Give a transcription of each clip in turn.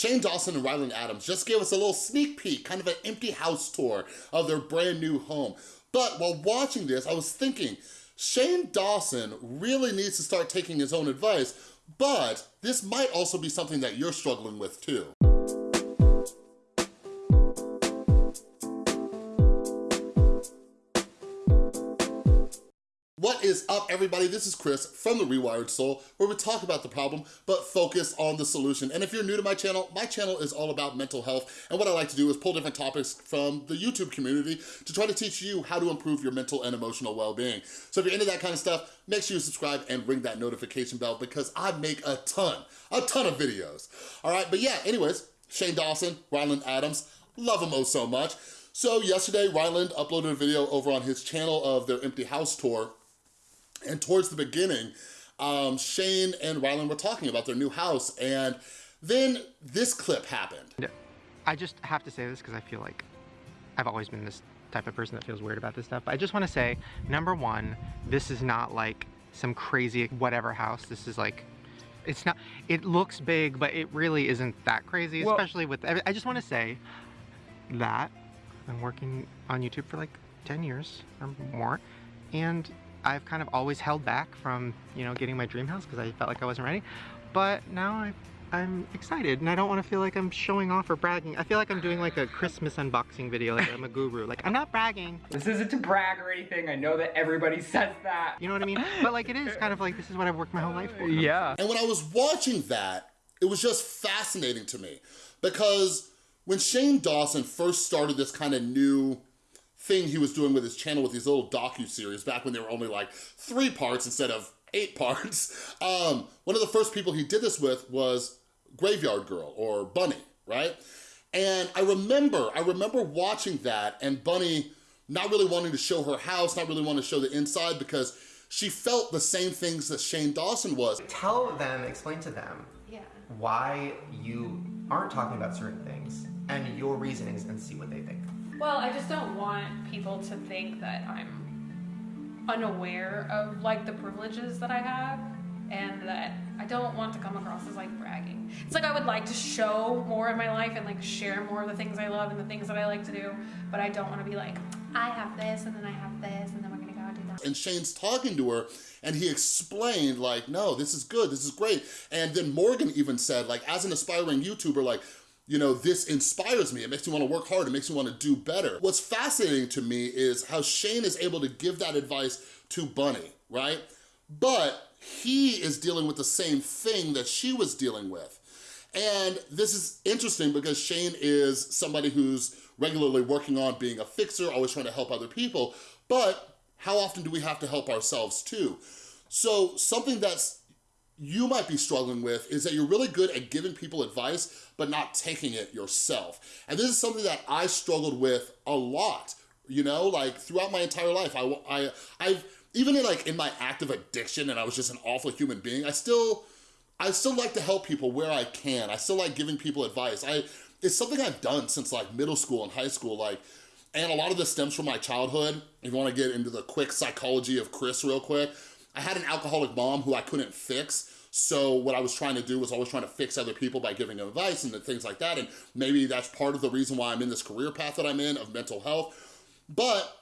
Shane Dawson and Ryland Adams just gave us a little sneak peek, kind of an empty house tour of their brand new home. But while watching this, I was thinking, Shane Dawson really needs to start taking his own advice, but this might also be something that you're struggling with too. What is up, everybody? This is Chris from The Rewired Soul, where we talk about the problem, but focus on the solution. And if you're new to my channel, my channel is all about mental health, and what I like to do is pull different topics from the YouTube community to try to teach you how to improve your mental and emotional well-being. So if you're into that kind of stuff, make sure you subscribe and ring that notification bell because I make a ton, a ton of videos. All right, but yeah, anyways, Shane Dawson, Ryland Adams, love them oh so much. So yesterday, Ryland uploaded a video over on his channel of their empty house tour and towards the beginning, um, Shane and Ryland were talking about their new house, and then this clip happened. I just have to say this because I feel like I've always been this type of person that feels weird about this stuff. But I just want to say, number one, this is not like some crazy whatever house. This is like, it's not, it looks big, but it really isn't that crazy, Well- especially with, I just want to say that I'm working on YouTube for like 10 years or more. And I've kind of always held back from, you know, getting my dream house because I felt like I wasn't ready. But now I, I'm excited and I don't want to feel like I'm showing off or bragging. I feel like I'm doing like a Christmas unboxing video, like I'm a guru. Like, I'm not bragging. This isn't to brag or anything. I know that everybody says that. You know what I mean? But like, it is kind of like, this is what I've worked my whole life for. Yeah. And when I was watching that, it was just fascinating to me because when Shane Dawson first started this kind of new thing he was doing with his channel with these little docu-series back when they were only like three parts instead of eight parts, um, one of the first people he did this with was Graveyard Girl or Bunny, right? And I remember, I remember watching that and Bunny not really wanting to show her house, not really wanting to show the inside because she felt the same things that Shane Dawson was. Tell them, explain to them Yeah. why you aren't talking about certain things and your reasonings and see what they think. Well, I just don't want people to think that I'm unaware of like the privileges that I have and that I don't want to come across as like bragging. It's like I would like to show more of my life and like share more of the things I love and the things that I like to do, but I don't want to be like, I have this and then I have this and then we're gonna go do that. and Shane's talking to her and he explained like, no, this is good, this is great. And then Morgan even said like, as an aspiring YouTuber, like, you know, this inspires me. It makes me wanna work hard. It makes me wanna do better. What's fascinating to me is how Shane is able to give that advice to Bunny, right? But he is dealing with the same thing that she was dealing with. And this is interesting because Shane is somebody who's regularly working on being a fixer, always trying to help other people, but how often do we have to help ourselves too? So something that's you might be struggling with is that you're really good at giving people advice, but not taking it yourself. And this is something that I struggled with a lot, you know, like throughout my entire life. I, I, I've, even in like in my active addiction and I was just an awful human being, I still, I still like to help people where I can. I still like giving people advice. I, it's something I've done since like middle school and high school, like, and a lot of this stems from my childhood. If you wanna get into the quick psychology of Chris real quick, I had an alcoholic mom who I couldn't fix. So what I was trying to do was always trying to fix other people by giving advice and things like that. And maybe that's part of the reason why I'm in this career path that I'm in of mental health. But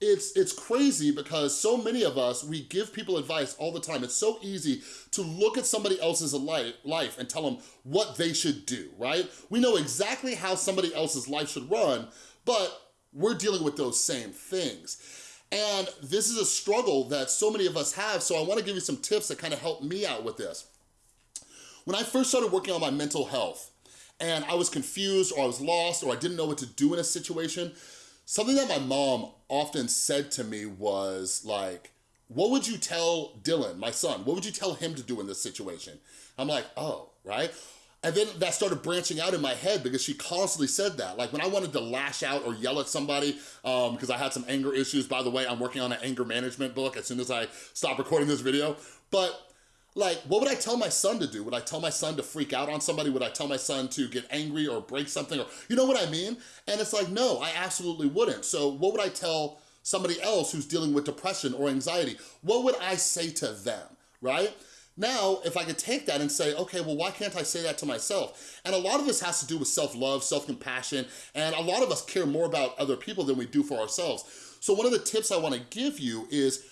it's it's crazy because so many of us, we give people advice all the time. It's so easy to look at somebody else's life, life and tell them what they should do, right? We know exactly how somebody else's life should run, but we're dealing with those same things. And this is a struggle that so many of us have, so I wanna give you some tips that kind of help me out with this. When I first started working on my mental health, and I was confused or I was lost or I didn't know what to do in a situation, something that my mom often said to me was like, what would you tell Dylan, my son, what would you tell him to do in this situation? I'm like, oh, right? And then that started branching out in my head because she constantly said that. Like when I wanted to lash out or yell at somebody, um, because I had some anger issues, by the way, I'm working on an anger management book as soon as I stop recording this video. But like, what would I tell my son to do? Would I tell my son to freak out on somebody? Would I tell my son to get angry or break something? Or You know what I mean? And it's like, no, I absolutely wouldn't. So what would I tell somebody else who's dealing with depression or anxiety? What would I say to them, right? Now, if I could take that and say, okay, well, why can't I say that to myself? And a lot of this has to do with self-love, self-compassion, and a lot of us care more about other people than we do for ourselves. So one of the tips I wanna give you is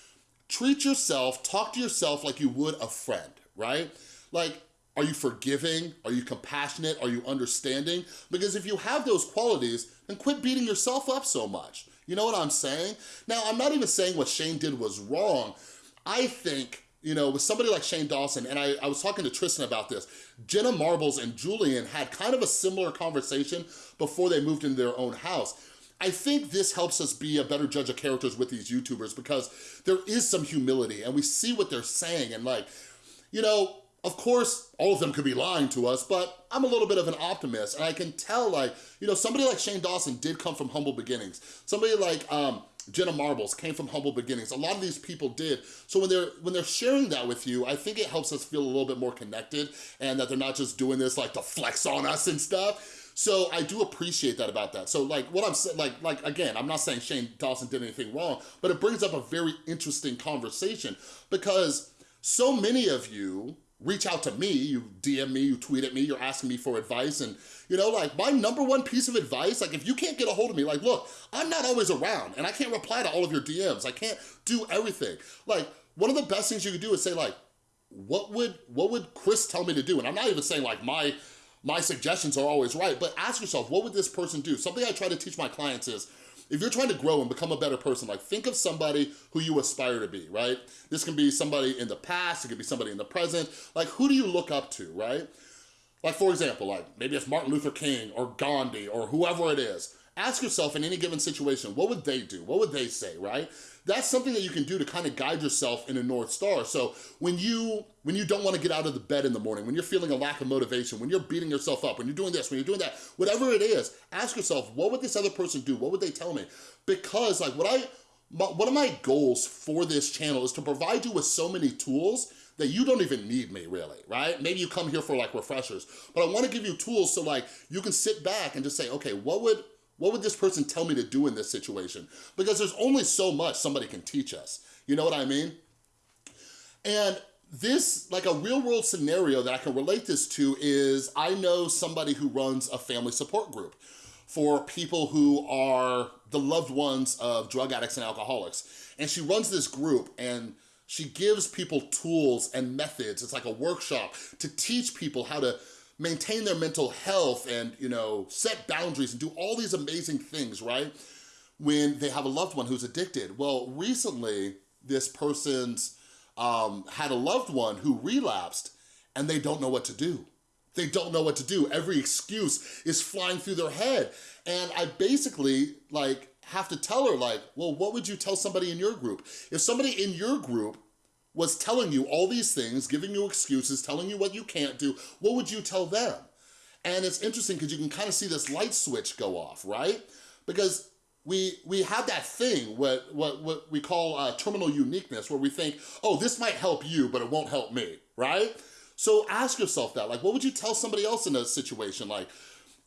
treat yourself, talk to yourself like you would a friend, right? Like, are you forgiving? Are you compassionate? Are you understanding? Because if you have those qualities, then quit beating yourself up so much. You know what I'm saying? Now, I'm not even saying what Shane did was wrong. I think you know, with somebody like Shane Dawson, and I, I was talking to Tristan about this, Jenna Marbles and Julian had kind of a similar conversation before they moved into their own house. I think this helps us be a better judge of characters with these YouTubers because there is some humility and we see what they're saying and like, you know, of course, all of them could be lying to us, but I'm a little bit of an optimist and I can tell like, you know, somebody like Shane Dawson did come from humble beginnings. Somebody like um, Jenna Marbles came from humble beginnings. A lot of these people did. So when they're when they're sharing that with you, I think it helps us feel a little bit more connected and that they're not just doing this like to flex on us and stuff. So I do appreciate that about that. So like what I'm saying, like, like again, I'm not saying Shane Dawson did anything wrong, but it brings up a very interesting conversation because so many of you reach out to me, you DM me, you tweet at me, you're asking me for advice. And you know, like my number one piece of advice, like if you can't get a hold of me, like, look, I'm not always around and I can't reply to all of your DMs. I can't do everything. Like one of the best things you could do is say like, what would, what would Chris tell me to do? And I'm not even saying like my, my suggestions are always right, but ask yourself, what would this person do? Something I try to teach my clients is, if you're trying to grow and become a better person, like think of somebody who you aspire to be, right? This can be somebody in the past, it could be somebody in the present. Like who do you look up to, right? Like for example, like maybe it's Martin Luther King or Gandhi or whoever it is. Ask yourself in any given situation, what would they do? What would they say, right? That's something that you can do to kind of guide yourself in a North Star. So when you when you don't want to get out of the bed in the morning, when you're feeling a lack of motivation, when you're beating yourself up, when you're doing this, when you're doing that, whatever it is, ask yourself, what would this other person do? What would they tell me? Because like what I, my, one of my goals for this channel is to provide you with so many tools that you don't even need me really, right? Maybe you come here for like refreshers, but I wanna give you tools so like you can sit back and just say, okay, what would, what would this person tell me to do in this situation? Because there's only so much somebody can teach us. You know what I mean? And this, like a real world scenario that I can relate this to is I know somebody who runs a family support group for people who are the loved ones of drug addicts and alcoholics. And she runs this group and she gives people tools and methods. It's like a workshop to teach people how to maintain their mental health and, you know, set boundaries and do all these amazing things, right? When they have a loved one who's addicted. Well, recently, this person's um, had a loved one who relapsed and they don't know what to do. They don't know what to do. Every excuse is flying through their head. And I basically like have to tell her like, well, what would you tell somebody in your group? If somebody in your group was telling you all these things, giving you excuses, telling you what you can't do, what would you tell them? And it's interesting because you can kind of see this light switch go off, right? Because we we have that thing, what, what, what we call uh, terminal uniqueness, where we think, oh, this might help you, but it won't help me, right? So ask yourself that, like, what would you tell somebody else in a situation? Like,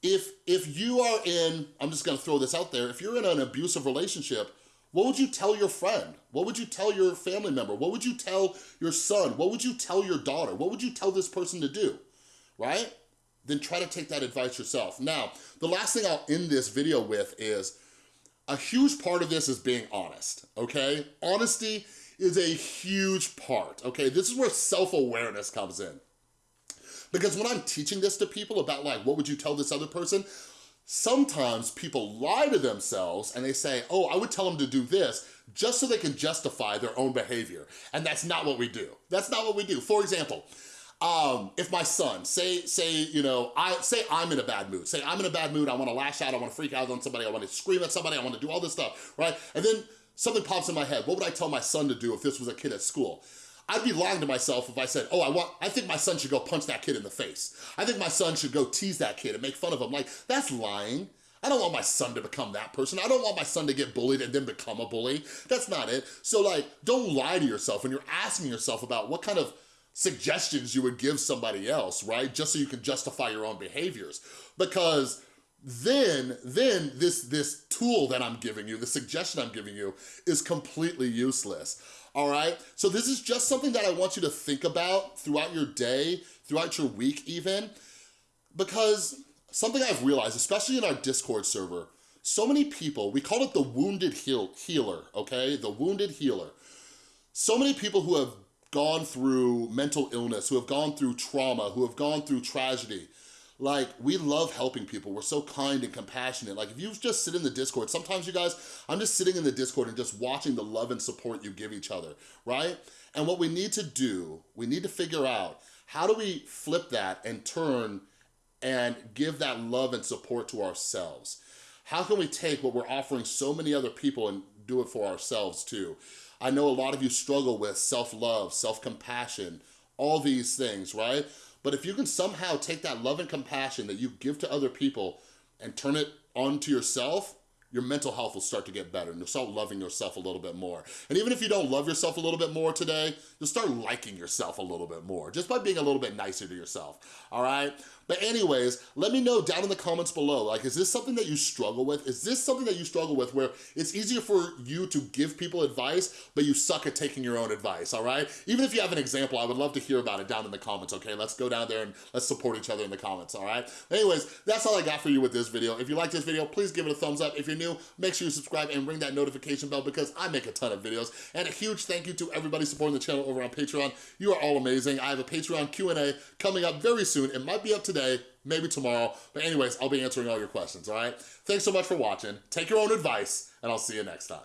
if, if you are in, I'm just gonna throw this out there, if you're in an abusive relationship, what would you tell your friend? What would you tell your family member? What would you tell your son? What would you tell your daughter? What would you tell this person to do, right? Then try to take that advice yourself. Now, the last thing I'll end this video with is, a huge part of this is being honest, okay? Honesty is a huge part, okay? This is where self-awareness comes in. Because when I'm teaching this to people about like, what would you tell this other person? Sometimes people lie to themselves and they say, oh, I would tell them to do this just so they can justify their own behavior. And that's not what we do. That's not what we do. For example, um, if my son, say, say, you know, I say I'm in a bad mood, say I'm in a bad mood, I wanna lash out, I wanna freak out on somebody, I wanna scream at somebody, I wanna do all this stuff, right? And then something pops in my head, what would I tell my son to do if this was a kid at school? I'd be lying to myself if I said, oh, I want, I think my son should go punch that kid in the face. I think my son should go tease that kid and make fun of him. Like, that's lying. I don't want my son to become that person. I don't want my son to get bullied and then become a bully. That's not it. So like, don't lie to yourself when you're asking yourself about what kind of suggestions you would give somebody else, right? Just so you can justify your own behaviors. Because then, then this, this tool that I'm giving you, the suggestion I'm giving you is completely useless, all right? So this is just something that I want you to think about throughout your day, throughout your week even, because something I've realized, especially in our Discord server, so many people, we call it the wounded heal healer, okay? The wounded healer. So many people who have gone through mental illness, who have gone through trauma, who have gone through tragedy, like, we love helping people. We're so kind and compassionate. Like, if you just sit in the Discord, sometimes you guys, I'm just sitting in the Discord and just watching the love and support you give each other, right? And what we need to do, we need to figure out, how do we flip that and turn and give that love and support to ourselves? How can we take what we're offering so many other people and do it for ourselves too? I know a lot of you struggle with self-love, self-compassion, all these things, right? But if you can somehow take that love and compassion that you give to other people and turn it onto yourself, your mental health will start to get better and you'll start loving yourself a little bit more. And even if you don't love yourself a little bit more today, you'll start liking yourself a little bit more just by being a little bit nicer to yourself, all right? But anyways, let me know down in the comments below, like, is this something that you struggle with? Is this something that you struggle with where it's easier for you to give people advice, but you suck at taking your own advice, all right? Even if you have an example, I would love to hear about it down in the comments, okay? Let's go down there and let's support each other in the comments, all right? Anyways, that's all I got for you with this video. If you like this video, please give it a thumbs up. If you're new, make sure you subscribe and ring that notification bell because I make a ton of videos. And a huge thank you to everybody supporting the channel over on Patreon. You are all amazing. I have a Patreon Q&A coming up very soon. It might be up today, maybe tomorrow. But anyways, I'll be answering all your questions, all right? Thanks so much for watching. Take your own advice, and I'll see you next time.